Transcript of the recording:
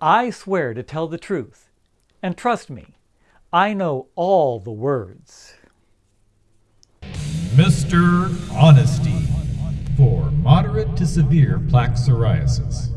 I swear to tell the truth, and trust me, I know all the words. Mr. Honesty for moderate to severe plaque psoriasis.